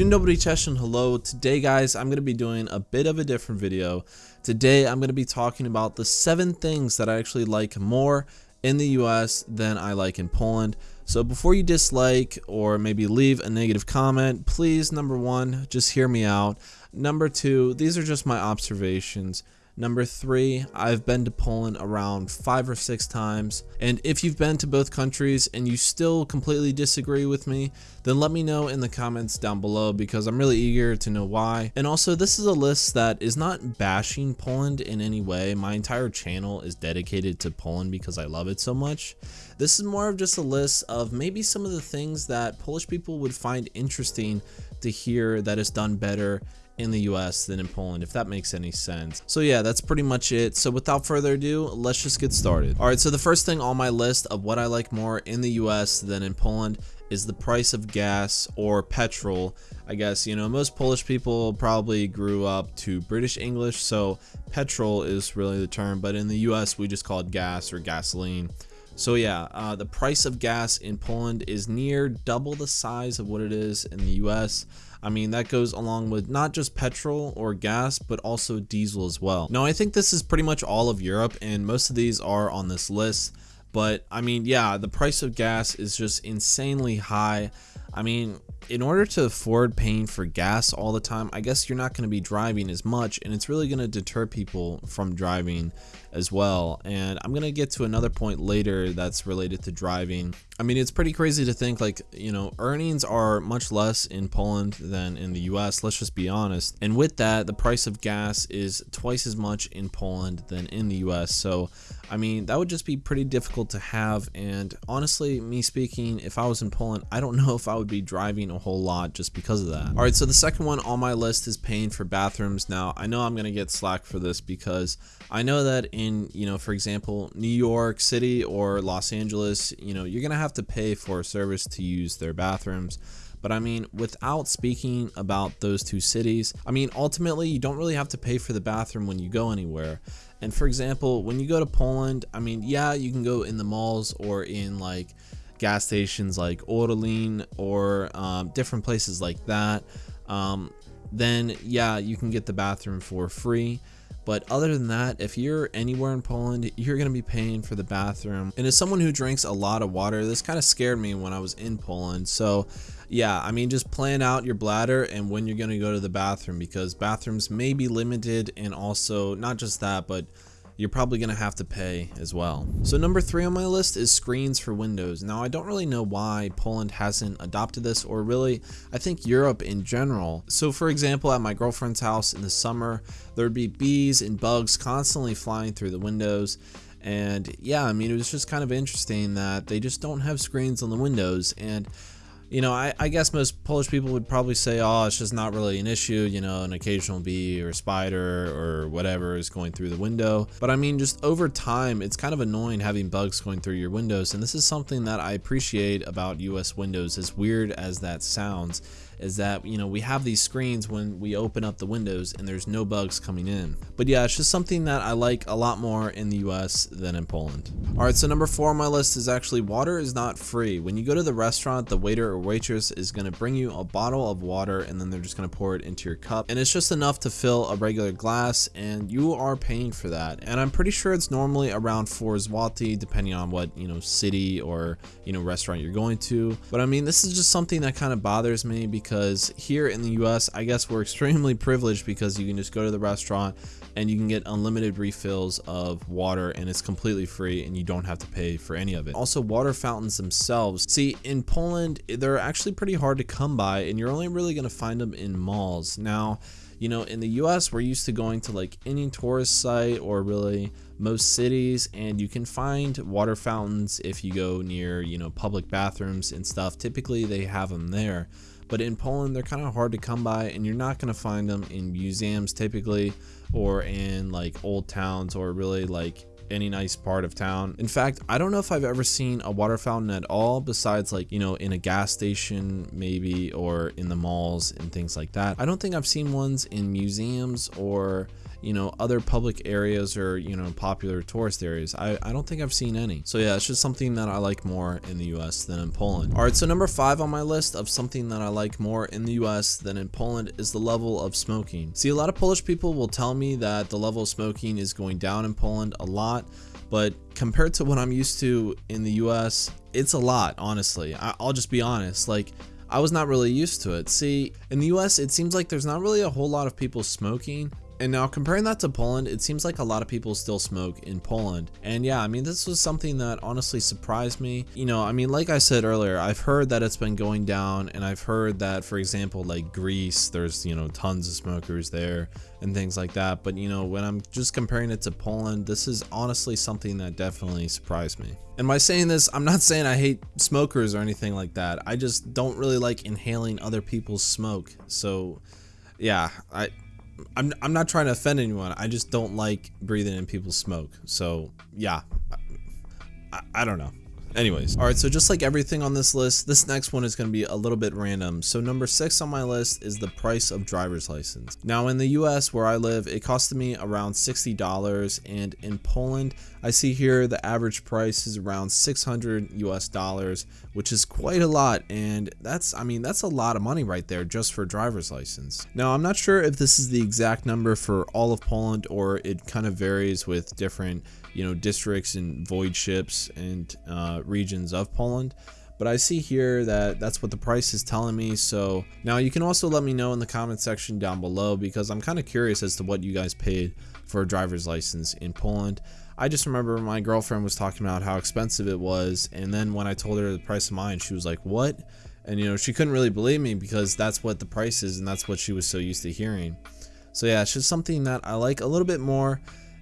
And hello. Today guys, I'm going to be doing a bit of a different video. Today I'm going to be talking about the 7 things that I actually like more in the US than I like in Poland. So before you dislike or maybe leave a negative comment, please number 1, just hear me out. Number 2, these are just my observations. Number three, I've been to Poland around five or six times. And if you've been to both countries and you still completely disagree with me, then let me know in the comments down below because I'm really eager to know why. And also, this is a list that is not bashing Poland in any way. My entire channel is dedicated to Poland because I love it so much. This is more of just a list of maybe some of the things that Polish people would find interesting to hear that is done better in the US than in Poland, if that makes any sense. So yeah, that's pretty much it. So without further ado, let's just get started. All right, so the first thing on my list of what I like more in the US than in Poland is the price of gas or petrol. I guess, you know, most Polish people probably grew up to British English, so petrol is really the term, but in the US we just call it gas or gasoline. So yeah, uh, the price of gas in Poland is near double the size of what it is in the US. I mean, that goes along with not just petrol or gas, but also diesel as well. Now, I think this is pretty much all of Europe, and most of these are on this list. But I mean, yeah, the price of gas is just insanely high. I mean, in order to afford paying for gas all the time, I guess you're not going to be driving as much and it's really going to deter people from driving as well. And I'm going to get to another point later that's related to driving. I mean, it's pretty crazy to think like, you know, earnings are much less in Poland than in the US, let's just be honest. And with that, the price of gas is twice as much in Poland than in the US. So, I mean, that would just be pretty difficult to have. And honestly, me speaking, if I was in Poland, I don't know if I would be driving a whole lot just because of that. All right, so the second one on my list is paying for bathrooms. Now, I know I'm going to get slack for this because I know that in, you know, for example, New York City or Los Angeles, you know, you're going to have to pay for a service to use their bathrooms. But I mean, without speaking about those two cities, I mean, ultimately, you don't really have to pay for the bathroom when you go anywhere. And for example, when you go to Poland, I mean, yeah, you can go in the malls or in like gas stations like Orlen or um, different places like that, um, then yeah, you can get the bathroom for free. But other than that, if you're anywhere in Poland, you're going to be paying for the bathroom. And as someone who drinks a lot of water, this kind of scared me when I was in Poland. So yeah, I mean, just plan out your bladder and when you're going to go to the bathroom because bathrooms may be limited and also not just that, but you're probably going to have to pay as well. So number three on my list is screens for windows. Now I don't really know why Poland hasn't adopted this or really I think Europe in general. So for example at my girlfriend's house in the summer there would be bees and bugs constantly flying through the windows and yeah I mean it was just kind of interesting that they just don't have screens on the windows and you know, I, I, guess most Polish people would probably say, oh, it's just not really an issue, you know, an occasional bee or spider or whatever is going through the window. But I mean, just over time, it's kind of annoying having bugs going through your windows. And this is something that I appreciate about US Windows, as weird as that sounds is that, you know, we have these screens when we open up the windows and there's no bugs coming in. But yeah, it's just something that I like a lot more in the US than in Poland. All right, so number four on my list is actually water is not free. When you go to the restaurant, the waiter or waitress is going to bring you a bottle of water and then they're just going to pour it into your cup. And it's just enough to fill a regular glass and you are paying for that. And I'm pretty sure it's normally around 4 zloty depending on what, you know, city or, you know, restaurant you're going to. But I mean, this is just something that kind of bothers me because because here in the US, I guess we're extremely privileged because you can just go to the restaurant and you can get unlimited refills of water and it's completely free and you don't have to pay for any of it. Also, water fountains themselves. See, in Poland, they're actually pretty hard to come by and you're only really going to find them in malls. Now, you know, in the US, we're used to going to like any tourist site or really most cities and you can find water fountains if you go near, you know, public bathrooms and stuff. Typically, they have them there but in Poland they're kind of hard to come by and you're not going to find them in museums typically or in like old towns or really like any nice part of town. In fact, I don't know if I've ever seen a water fountain at all besides like, you know, in a gas station maybe or in the malls and things like that. I don't think I've seen ones in museums or you know, other public areas or, you know, popular tourist areas. I, I don't think I've seen any. So yeah, it's just something that I like more in the US than in Poland. All right, so number five on my list of something that I like more in the US than in Poland is the level of smoking. See, a lot of Polish people will tell me that the level of smoking is going down in Poland a lot, but compared to what I'm used to in the US, it's a lot, honestly. I, will just be honest. Like, I was not really used to it. See, in the US, it seems like there's not really a whole lot of people smoking, and now comparing that to Poland, it seems like a lot of people still smoke in Poland. And yeah, I mean, this was something that honestly surprised me. You know, I mean, like I said earlier, I've heard that it's been going down and I've heard that, for example, like Greece, there's, you know, tons of smokers there and things like that. But, you know, when I'm just comparing it to Poland, this is honestly something that definitely surprised me. And by saying this, I'm not saying I hate smokers or anything like that. I just don't really like inhaling other people's smoke. So, yeah, I I'm, I'm not trying to offend anyone. I just don't like breathing in people's smoke. So yeah, I, I don't know. Anyways, all right, so just like everything on this list, this next one is going to be a little bit random. So number six on my list is the price of driver's license. Now in the US where I live, it costed me around $60 and in Poland, I see here the average price is around 600 US dollars, which is quite a lot. And that's, I mean, that's a lot of money right there just for driver's license. Now I'm not sure if this is the exact number for all of Poland or it kind of varies with different you know districts and voivodeships and uh, regions of Poland. But I see here that that's what the price is telling me. So now you can also let me know in the comment section down below because I'm kind of curious as to what you guys paid for a driver's license in Poland. I just remember my girlfriend was talking about how expensive it was and then when I told her the price of mine she was like what? And you know she couldn't really believe me because that's what the price is and that's what she was so used to hearing. So yeah it's just something that I like a little bit more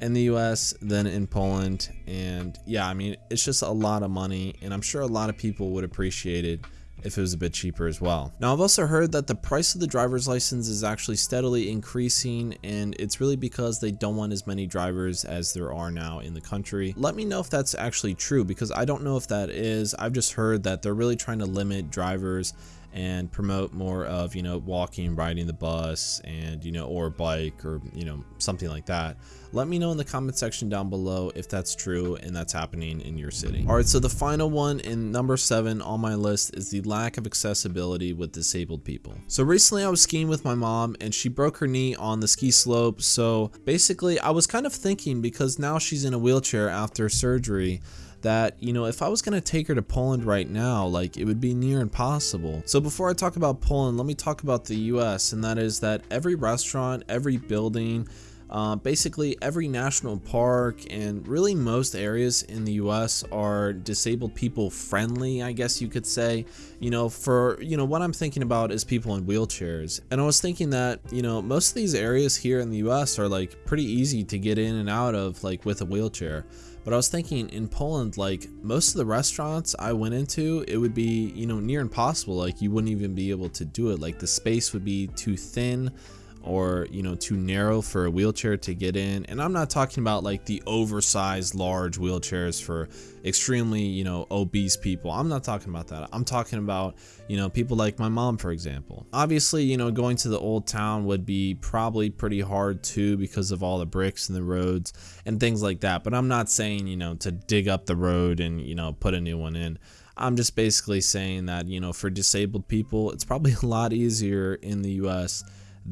in the US than in Poland. And yeah, I mean, it's just a lot of money, and I'm sure a lot of people would appreciate it if it was a bit cheaper as well. Now I've also heard that the price of the driver's license is actually steadily increasing and it's really because they don't want as many drivers as there are now in the country. Let me know if that's actually true because I don't know if that is. I've just heard that they're really trying to limit drivers and promote more of you know walking riding the bus and you know or bike or you know something like that. Let me know in the comment section down below if that's true and that's happening in your city. All right so the final one in number seven on my list is the lack of accessibility with disabled people. So recently i was skiing with my mom and she broke her knee on the ski slope. So basically i was kind of thinking because now she's in a wheelchair after surgery that, you know, if I was going to take her to Poland right now, like it would be near impossible. So before I talk about Poland, let me talk about the US, and that is that every restaurant, every building, uh, basically, every national park and really most areas in the US are disabled people friendly, I guess you could say. You know, for, you know, what I'm thinking about is people in wheelchairs. And I was thinking that, you know, most of these areas here in the US are like pretty easy to get in and out of, like with a wheelchair. But I was thinking in Poland, like most of the restaurants I went into, it would be, you know, near impossible. Like you wouldn't even be able to do it. Like the space would be too thin or you know too narrow for a wheelchair to get in. And i'm not talking about like the oversized large wheelchairs for extremely you know obese people. I'm not talking about that. I'm talking about you know people like my mom for example. Obviously you know going to the old town would be probably pretty hard too because of all the bricks and the roads and things like that. But i'm not saying you know to dig up the road and you know put a new one in. I'm just basically saying that, you know, for disabled people, it's probably a lot easier in the US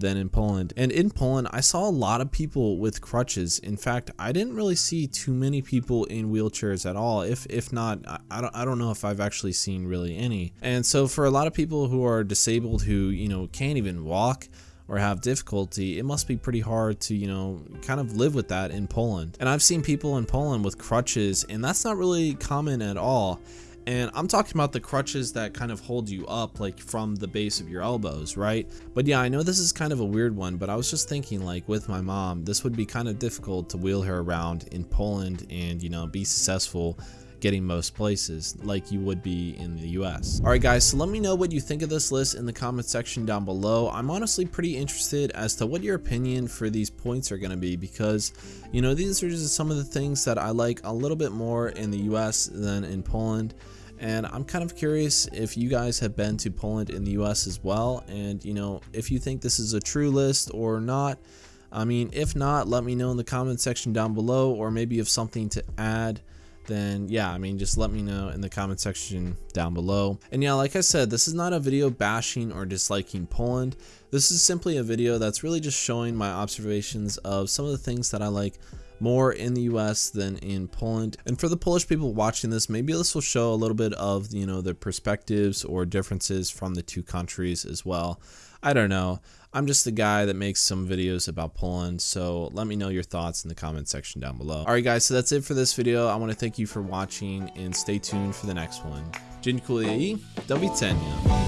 than in Poland. And in Poland, I saw a lot of people with crutches. In fact, I didn't really see too many people in wheelchairs at all. If if not, I don't I don't know if I've actually seen really any. And so for a lot of people who are disabled who, you know, can't even walk, or have difficulty, it must be pretty hard to, you know, kind of live with that in Poland. And I've seen people in Poland with crutches, and that's not really common at all. And I'm talking about the crutches that kind of hold you up like from the base of your elbows, right? But yeah, I know this is kind of a weird one, but I was just thinking like with my mom, this would be kind of difficult to wheel her around in Poland and, you know, be successful getting most places like you would be in the US. Alright guys, so let me know what you think of this list in the comment section down below. I'm honestly pretty interested as to what your opinion for these points are going to be because, you know, these are just some of the things that I like a little bit more in the US than in Poland and I'm kind of curious if you guys have been to Poland in the US as well and you know if you think this is a true list or not I mean, if not, let me know in the comment section down below, or maybe if something to add then yeah, I mean, just let me know in the comment section down below. And yeah, like I said, this is not a video bashing or disliking Poland. This is simply a video that's really just showing my observations of some of the things that I like more in the US than in Poland. And for the Polish people watching this, maybe this will show a little bit of, you know, the perspectives or differences from the two countries as well. I don't know. I'm just the guy that makes some videos about Poland, so let me know your thoughts in the comment section down below. Alright guys, so that's it for this video. I want to thank you for watching and stay tuned for the next one. Dziękuję i do widzenia.